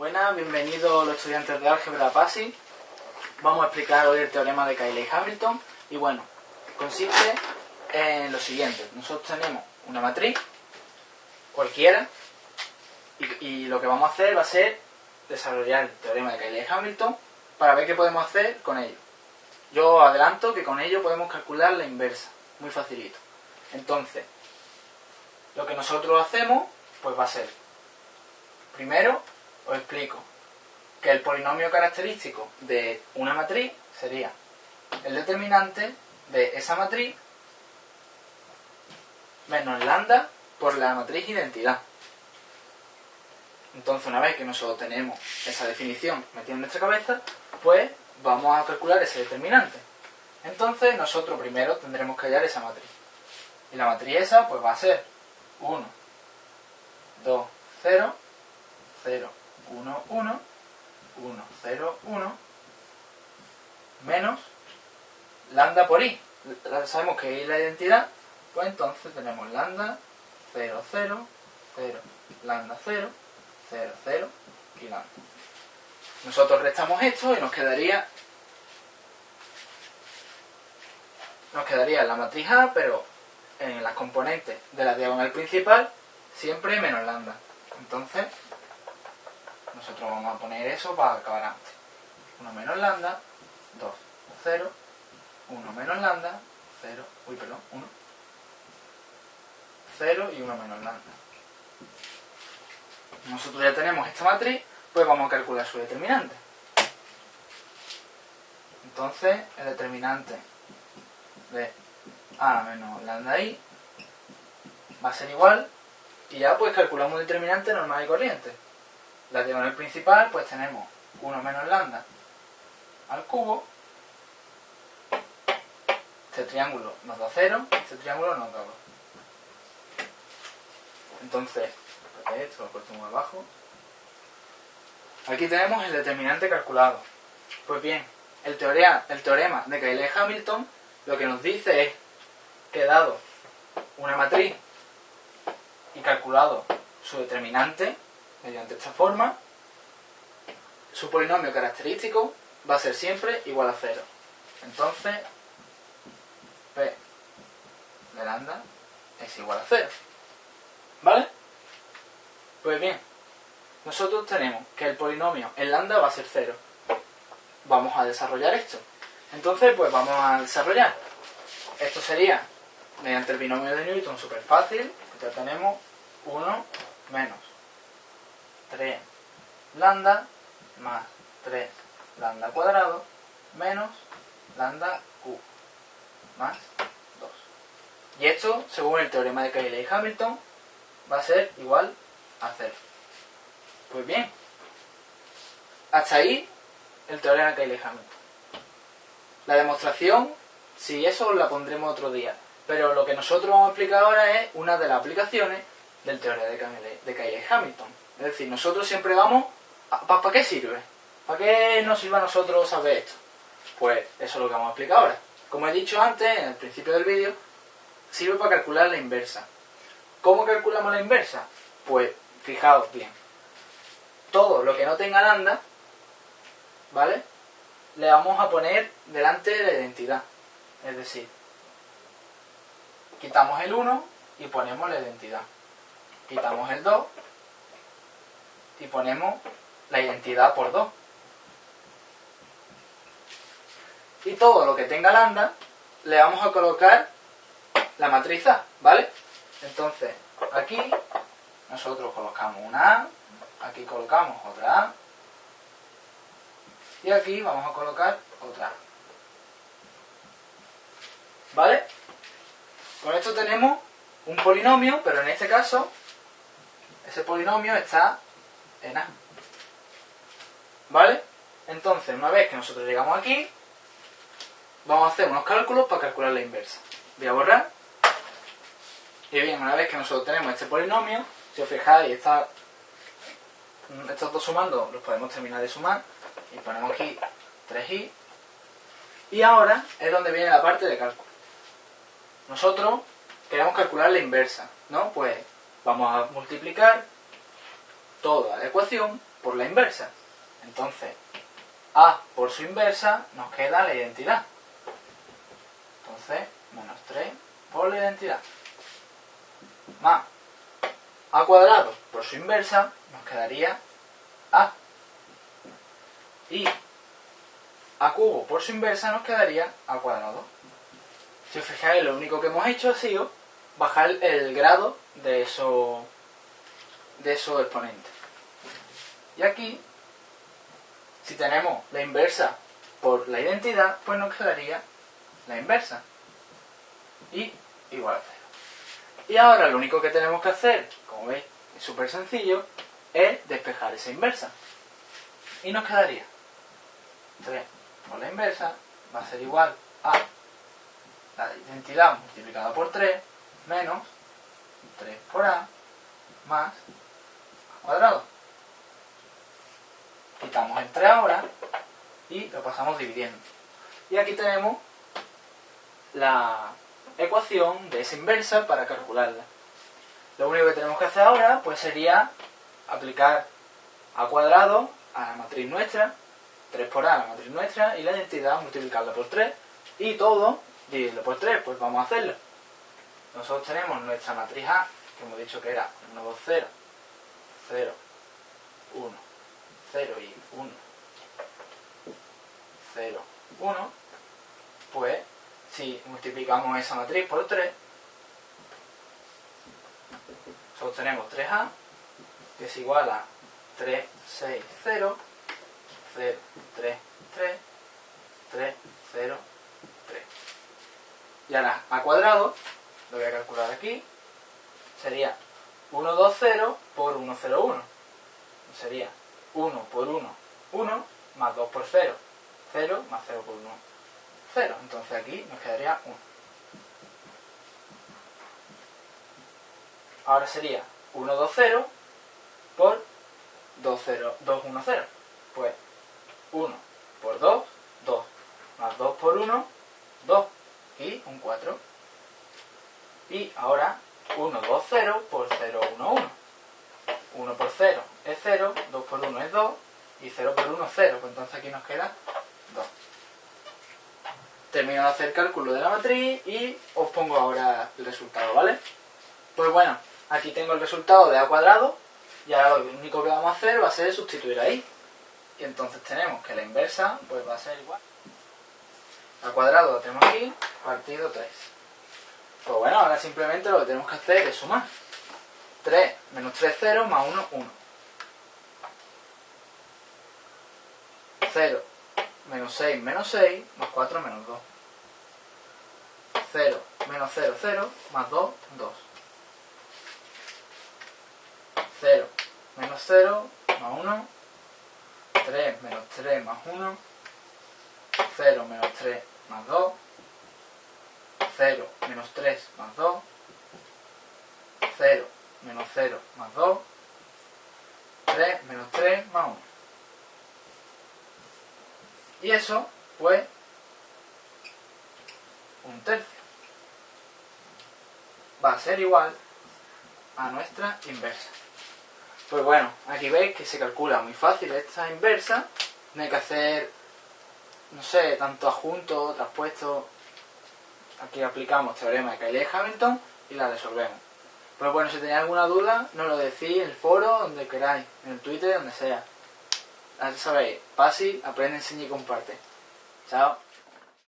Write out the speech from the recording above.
Buenas, bienvenidos los estudiantes de álgebra PASI. Vamos a explicar hoy el teorema de Cayley-Hamilton. Y bueno, consiste en lo siguiente. Nosotros tenemos una matriz, cualquiera, y, y lo que vamos a hacer va a ser desarrollar el teorema de Cayley-Hamilton para ver qué podemos hacer con ello. Yo adelanto que con ello podemos calcular la inversa, muy facilito. Entonces, lo que nosotros hacemos, pues va a ser, primero, os explico que el polinomio característico de una matriz sería el determinante de esa matriz menos lambda por la matriz identidad. Entonces, una vez que nosotros tenemos esa definición metida en nuestra cabeza, pues vamos a calcular ese determinante. Entonces, nosotros primero tendremos que hallar esa matriz. Y la matriz esa, pues va a ser 1, 2, 0, 0, 1, 1, 1, 0, 1, menos lambda por i. Sabemos que i es la identidad, pues entonces tenemos lambda 0, 0, 0, lambda 0, 0, 0 y lambda. Nosotros restamos esto y nos quedaría nos quedaría la matriz A, pero en las componentes de la diagonal principal siempre menos lambda. Entonces, nosotros vamos a poner eso para acabar antes. 1 menos lambda, 2, 0, 1 menos lambda, 0, uy, perdón, 1, 0 y 1 menos lambda. Nosotros ya tenemos esta matriz, pues vamos a calcular su determinante. Entonces, el determinante de A menos lambda I va a ser igual y ya pues calculamos un determinante normal y corriente. La diagonal principal pues tenemos 1 menos lambda al cubo. Este triángulo nos da 0, este triángulo nos da 2. Entonces, esto lo puesto muy abajo. Aquí tenemos el determinante calculado. Pues bien, el, el teorema de Cayley-Hamilton lo que nos dice es que dado una matriz y calculado su determinante mediante esta forma, su polinomio característico va a ser siempre igual a cero. Entonces, P de lambda es igual a cero. ¿Vale? Pues bien, nosotros tenemos que el polinomio en lambda va a ser cero. Vamos a desarrollar esto. Entonces, pues vamos a desarrollar. Esto sería, mediante el binomio de Newton, súper fácil. Ya tenemos 1 menos 3 lambda más 3 lambda cuadrado menos lambda q más 2. Y esto, según el teorema de Cayley-Hamilton, va a ser igual a 0. Pues bien, hasta ahí el teorema de Cayley-Hamilton. La demostración, si eso la pondremos otro día. Pero lo que nosotros vamos a explicar ahora es una de las aplicaciones del teorema de Cayley-Hamilton. Es decir, nosotros siempre vamos... ¿Para qué sirve? ¿Para qué nos sirve a nosotros saber esto? Pues eso es lo que vamos a explicar ahora. Como he dicho antes, en el principio del vídeo, sirve para calcular la inversa. ¿Cómo calculamos la inversa? Pues, fijaos bien. Todo lo que no tenga lambda, ¿vale? Le vamos a poner delante de la identidad. Es decir, quitamos el 1 y ponemos la identidad. Quitamos el 2 y ponemos la identidad por 2. Y todo lo que tenga lambda le vamos a colocar la matriz A, ¿vale? Entonces, aquí nosotros colocamos una A, aquí colocamos otra A, y aquí vamos a colocar otra A. ¿Vale? Con esto tenemos un polinomio, pero en este caso, ese polinomio está en A. ¿Vale? Entonces, una vez que nosotros llegamos aquí, vamos a hacer unos cálculos para calcular la inversa. Voy a borrar. Y bien, una vez que nosotros tenemos este polinomio, si os fijáis, está, estos dos sumando los podemos terminar de sumar. Y ponemos aquí 3i. Y ahora es donde viene la parte de cálculo. Nosotros queremos calcular la inversa, ¿no? Pues vamos a multiplicar toda la ecuación por la inversa. Entonces, A por su inversa nos queda la identidad. Entonces, menos 3 por la identidad. Más A cuadrado por su inversa nos quedaría A. Y A cubo por su inversa nos quedaría A cuadrado. Si os fijáis, lo único que hemos hecho ha sido bajar el grado de esos de esos exponentes. Y aquí, si tenemos la inversa por la identidad, pues nos quedaría la inversa. Y igual a 0. Y ahora lo único que tenemos que hacer, como veis, es súper sencillo, es despejar esa inversa. Y nos quedaría 3 por la inversa va a ser igual a la identidad multiplicada por 3 menos 3 por a más a cuadrado. Quitamos el 3 ahora y lo pasamos dividiendo. Y aquí tenemos la ecuación de esa inversa para calcularla. Lo único que tenemos que hacer ahora pues sería aplicar a cuadrado a la matriz nuestra, 3 por a la matriz nuestra y la identidad multiplicarla por 3 y todo dividirlo por 3, pues vamos a hacerlo. Nosotros tenemos nuestra matriz A, que hemos dicho que era 1, 2, 0, 0, 1, 0 y 1, 0, 1, pues si multiplicamos esa matriz por 3, nosotros tenemos 3A, que es igual a 3, 6, 0, 0, 3, 3, 3, 0, 3. Y ahora, a cuadrado, lo voy a calcular aquí, sería 1, 2, 0 por 1, 0, 1. Sería 1 por 1, 1, más 2 por 0, 0, más 0 por 1, 0. Entonces aquí nos quedaría 1. Ahora sería 1, 2, 0 por 2, 0, 2, 1, 0. Pues 1 por 2, 2, más 2 por 1, 2 y un 4. Y ahora 1, 2, 0 por 0, 1, 1. 1 por 0 es 0, 2 por 1 es 2 y 0 por 1 es 0. Pues entonces aquí nos queda 2. Termino de hacer cálculo de la matriz y os pongo ahora el resultado, ¿vale? Pues bueno, aquí tengo el resultado de a cuadrado y ahora lo único que vamos a hacer va a ser sustituir ahí. Y entonces tenemos que la inversa pues va a ser igual. A cuadrado lo tenemos aquí, partido 3. Pues bueno, ahora simplemente lo que tenemos que hacer es sumar. 3 menos 3, 0, más 1, 1. 0 menos 6, menos 6, más 4, menos 2. 0 menos 0, 0, más 2, 2. 0 menos 0, más 1. 3 menos 3, más 1. 0 menos 3, más 2. 0 menos 3 más 2, 0 menos 0 más 2, 3 menos 3 más 1. Y eso, pues, un tercio. Va a ser igual a nuestra inversa. Pues bueno, aquí veis que se calcula muy fácil esta inversa. No hay que hacer, no sé, tanto adjunto, traspuesto, Aquí aplicamos teorema de Cayley-Hamilton y la resolvemos. Pues bueno, si tenéis alguna duda, nos lo decís en el foro, donde queráis, en el Twitter, donde sea. Ya sabéis, fácil, aprende, enseña y comparte. Chao.